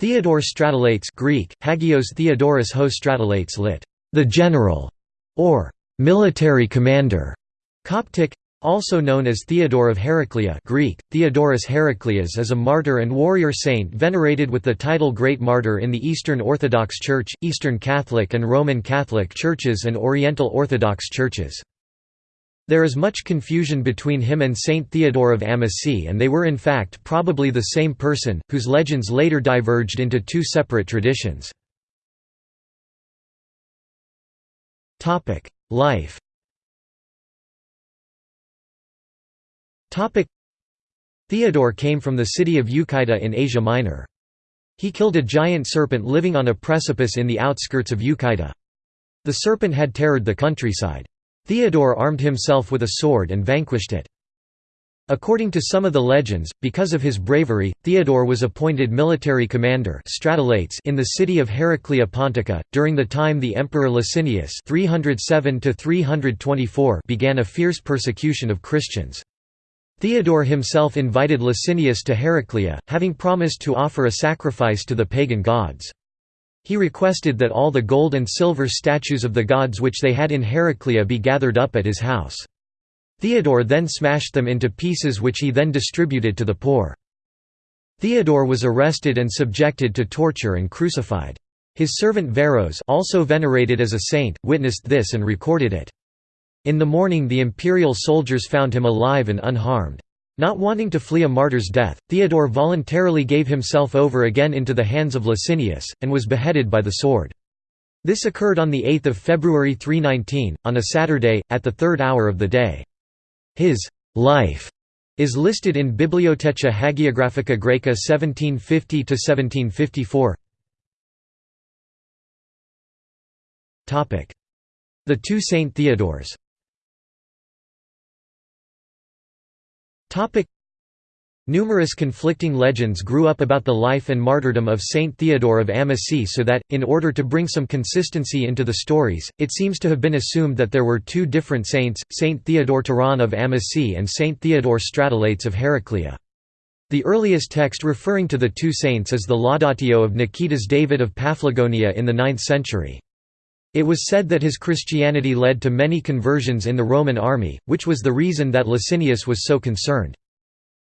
Theodore Stratolates Greek, Hagios Theodoros ho Stratolates lit. The General, or military commander. Coptic, also known as Theodore of Heraclea Greek, Theodorus Heraclius is a martyr and warrior saint venerated with the title Great Martyr in the Eastern Orthodox Church, Eastern Catholic and Roman Catholic churches and Oriental Orthodox churches. There is much confusion between him and Saint Theodore of Amasea and they were in fact probably the same person, whose legends later diverged into two separate traditions. Life Theodore came from the city of Euclida in Asia Minor. He killed a giant serpent living on a precipice in the outskirts of Euclida. The serpent had terrored the countryside. Theodore armed himself with a sword and vanquished it. According to some of the legends, because of his bravery, Theodore was appointed military commander in the city of Heraclea Pontica. During the time the Emperor Licinius 307 began a fierce persecution of Christians. Theodore himself invited Licinius to Heraclea, having promised to offer a sacrifice to the pagan gods. He requested that all the gold and silver statues of the gods which they had in Heraclea be gathered up at his house. Theodore then smashed them into pieces which he then distributed to the poor. Theodore was arrested and subjected to torture and crucified. His servant Verros also venerated as a saint, witnessed this and recorded it. In the morning the imperial soldiers found him alive and unharmed. Not wanting to flee a martyr's death, Theodore voluntarily gave himself over again into the hands of Licinius, and was beheaded by the sword. This occurred on 8 February 319, on a Saturday, at the third hour of the day. His «life» is listed in Bibliotheca Hagiographica Graeca 1750–1754 The two Saint Theodores Topic Numerous conflicting legends grew up about the life and martyrdom of Saint Theodore of Amasea so that, in order to bring some consistency into the stories, it seems to have been assumed that there were two different saints, Saint Theodore Turan of Amasea and Saint Theodore Stratolates of Heraclea. The earliest text referring to the two saints is the Laudatio of Nikitas David of Paphlagonia in the 9th century. It was said that his Christianity led to many conversions in the Roman army, which was the reason that Licinius was so concerned.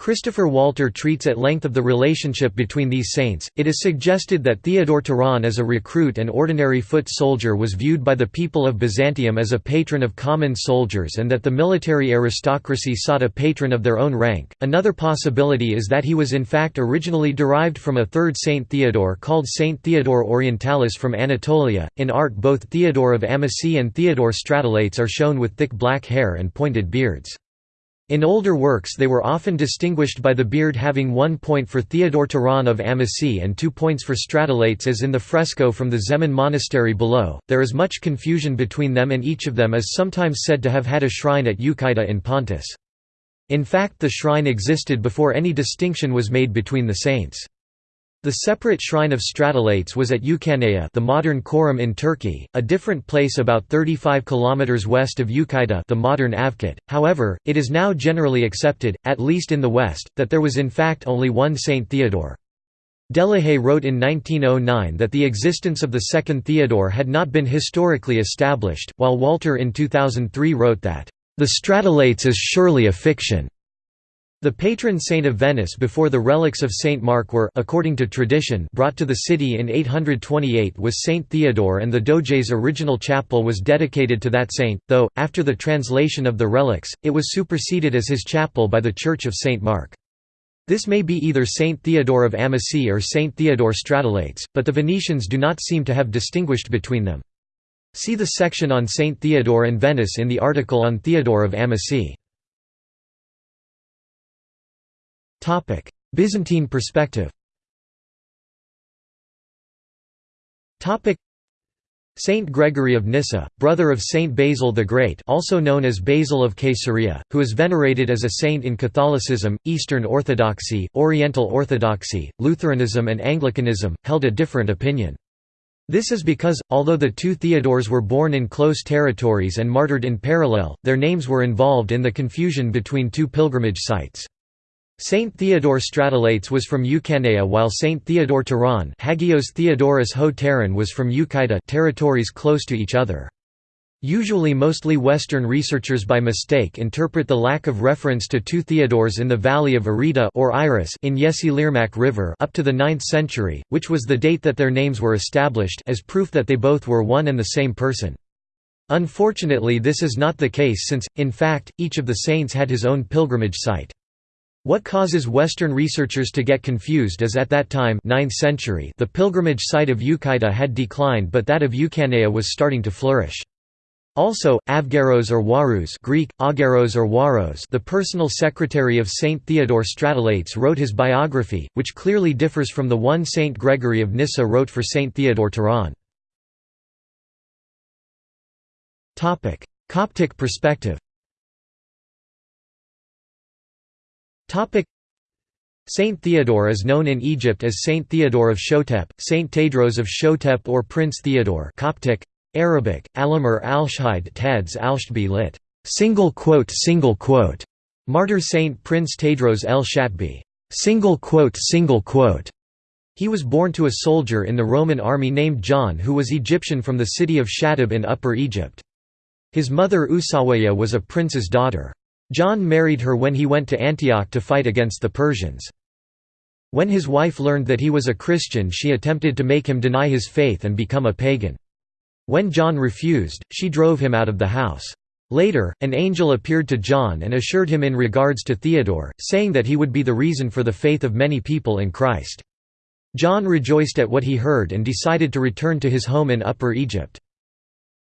Christopher Walter treats at length of the relationship between these saints. It is suggested that Theodore Turan as a recruit and ordinary foot soldier was viewed by the people of Byzantium as a patron of common soldiers and that the military aristocracy sought a patron of their own rank. Another possibility is that he was in fact originally derived from a third Saint Theodore called Saint Theodore Orientalis from Anatolia. In art, both Theodore of Amasea and Theodore Stratolates are shown with thick black hair and pointed beards. In older works they were often distinguished by the beard having one point for Theodore Turan of Amasea and two points for Stratolates as in the fresco from the Zemen monastery below. There is much confusion between them and each of them is sometimes said to have had a shrine at Euclida in Pontus. In fact the shrine existed before any distinction was made between the saints. The separate shrine of Stratolates was at Euchaneia the modern Çorum in Turkey, a different place about 35 km west of Euclida the modern Avkat. However, it is now generally accepted, at least in the West, that there was in fact only one Saint Theodore. Delahaye wrote in 1909 that the existence of the second Theodore had not been historically established, while Walter in 2003 wrote that, "...the Stratolates is surely a fiction." The patron saint of Venice before the relics of Saint Mark were according to tradition brought to the city in 828 was Saint Theodore and the Doge's original chapel was dedicated to that saint, though, after the translation of the relics, it was superseded as his chapel by the Church of Saint Mark. This may be either Saint Theodore of Amasea or Saint Theodore Stratolates, but the Venetians do not seem to have distinguished between them. See the section on Saint Theodore and Venice in the article on Theodore of Amasea. Topic: Byzantine perspective. Topic: Saint Gregory of Nyssa, brother of Saint Basil the Great, also known as Basil of Caesarea, who is venerated as a saint in Catholicism, Eastern Orthodoxy, Oriental Orthodoxy, Lutheranism and Anglicanism, held a different opinion. This is because, although the two Theodores were born in close territories and martyred in parallel, their names were involved in the confusion between two pilgrimage sites. Saint Theodore Stratelates was from Euchaneia while Saint Theodore Turan Hagios Theodorus Ho was from Euchaita territories close to each other. Usually mostly Western researchers by mistake interpret the lack of reference to two Theodores in the valley of Areta or Iris in Yesilirmak River up to the 9th century, which was the date that their names were established as proof that they both were one and the same person. Unfortunately this is not the case since, in fact, each of the saints had his own pilgrimage site. What causes Western researchers to get confused is at that time 9th century the pilgrimage site of Euchaita had declined but that of Euchaneia was starting to flourish. Also, Avgeros or Warus Greek, Ageros or Waros the personal secretary of Saint Theodore Stratelates wrote his biography, which clearly differs from the one Saint Gregory of Nyssa wrote for Saint Theodore Turan. Coptic perspective Saint Theodore is known in Egypt as Saint Theodore of Shotep, Saint Tadros of Shotep or Prince Theodore Coptic, Arabic, Alamur al-Shahid Tads lit. Single quote single quote. Martyr Saint Prince Tadros el Shatbi. Single quote single quote. He was born to a soldier in the Roman army named John who was Egyptian from the city of Shatib in Upper Egypt. His mother Usawaya was a prince's daughter. John married her when he went to Antioch to fight against the Persians. When his wife learned that he was a Christian she attempted to make him deny his faith and become a pagan. When John refused, she drove him out of the house. Later, an angel appeared to John and assured him in regards to Theodore, saying that he would be the reason for the faith of many people in Christ. John rejoiced at what he heard and decided to return to his home in Upper Egypt.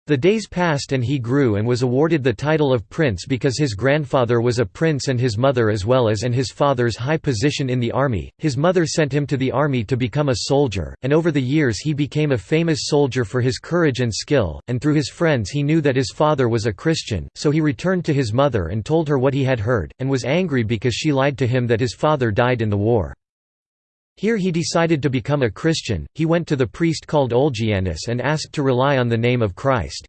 The days passed and he grew and was awarded the title of prince because his grandfather was a prince and his mother as well as and his father's high position in the army. His mother sent him to the army to become a soldier, and over the years he became a famous soldier for his courage and skill, and through his friends he knew that his father was a Christian, so he returned to his mother and told her what he had heard, and was angry because she lied to him that his father died in the war. Here he decided to become a Christian, he went to the priest called Olgianus and asked to rely on the name of Christ.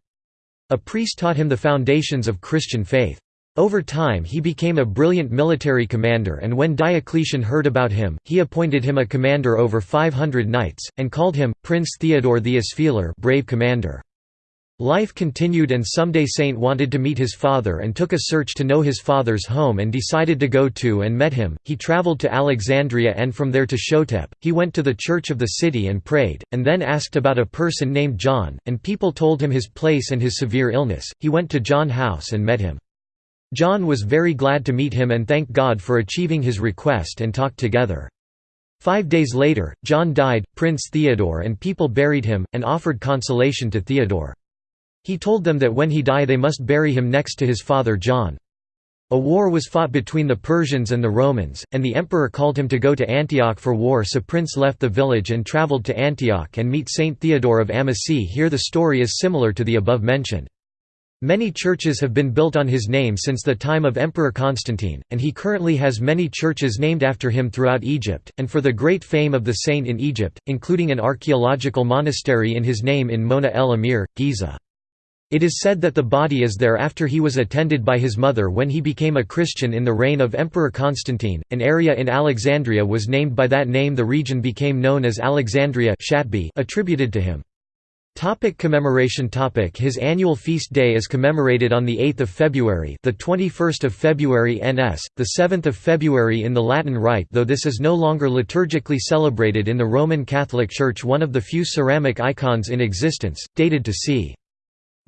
A priest taught him the foundations of Christian faith. Over time he became a brilliant military commander and when Diocletian heard about him, he appointed him a commander over 500 knights, and called him, Prince Theodore the Aspheler brave commander. Life continued and someday Saint wanted to meet his father and took a search to know his father's home and decided to go to and met him. He traveled to Alexandria and from there to Shotep. He went to the church of the city and prayed, and then asked about a person named John, and people told him his place and his severe illness. He went to John house and met him. John was very glad to meet him and thanked God for achieving his request and talked together. Five days later, John died, Prince Theodore and people buried him, and offered consolation to Theodore. He told them that when he die they must bury him next to his father John. A war was fought between the Persians and the Romans, and the emperor called him to go to Antioch for war so Prince left the village and travelled to Antioch and meet Saint Theodore of Amasea here the story is similar to the above mentioned. Many churches have been built on his name since the time of Emperor Constantine, and he currently has many churches named after him throughout Egypt, and for the great fame of the saint in Egypt, including an archaeological monastery in his name in Mona el Amir, Giza. It is said that the body is there after he was attended by his mother when he became a Christian in the reign of Emperor Constantine. An area in Alexandria was named by that name. The region became known as Alexandria attributed to him. Topic commemoration topic His annual feast day is commemorated on the 8th of February, the 21st of February NS, the 7th of February in the Latin Rite, though this is no longer liturgically celebrated in the Roman Catholic Church. One of the few ceramic icons in existence, dated to c.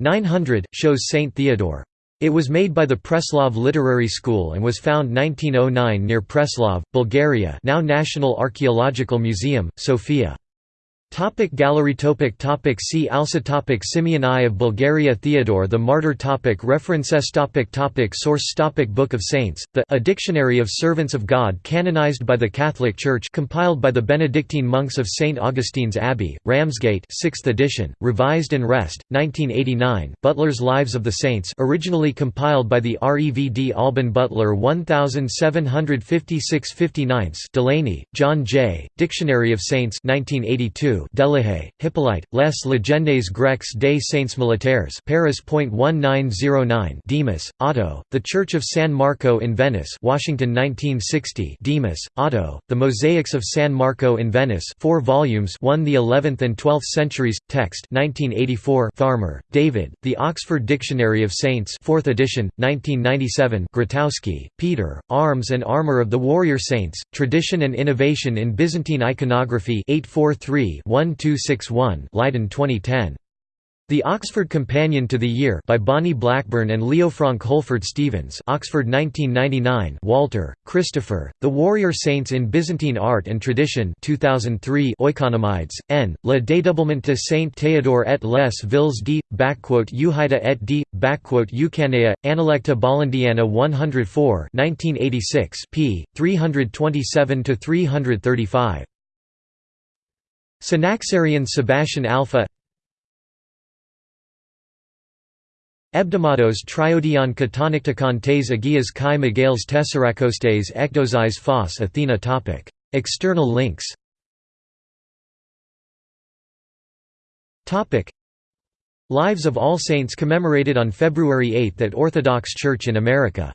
900, shows Saint Theodore. It was made by the Preslav Literary School and was found 1909 near Preslav, Bulgaria now National Archaeological Museum, Sofia. Topic gallery topic topic See also topic Simeon I of Bulgaria Theodore the Martyr topic References topic topic Source topic Book of Saints, the A Dictionary of Servants of God canonized by the Catholic Church compiled by the Benedictine monks of St. Augustine's Abbey, Ramsgate 6th edition, revised and rest, 1989 Butler's Lives of the Saints originally compiled by the REVD Alban Butler 1756 59 Delaney, John J., Dictionary of Saints 1982 2 Delahaye, Hippolyte, Les légendes grecques des saints militaires Paris.1909 Demus, Otto, The Church of San Marco in Venice Washington 1960 Demus, Otto, The Mosaics of San Marco in Venice 4 volumes 1 the 11th and 12th centuries, text 1984 Farmer, David, The Oxford Dictionary of Saints 4th edition, 1997 Grotowski, Peter, Arms and Armor of the Warrior Saints, Tradition and Innovation in Byzantine Iconography 843-1261 Leiden 2010. The Oxford Companion to the Year by Bonnie Blackburn and Leofranc Holford Stevens Oxford 1999 Walter, Christopher, The Warrior Saints in Byzantine Art and Tradition 2003 Oikonomides, N, Le Dédoublement de Saint Théodore et les villes d. Euhida et d. Eucanea, Analecta Bollandiana 104 1986 p. 327–335. Synaxarion Sebastian Alpha Hebdomados triodion katonicticon tes agias kai megales tesserakostes ekdozis phos Athena topic. External links topic. Lives of All Saints commemorated on February 8 at Orthodox Church in America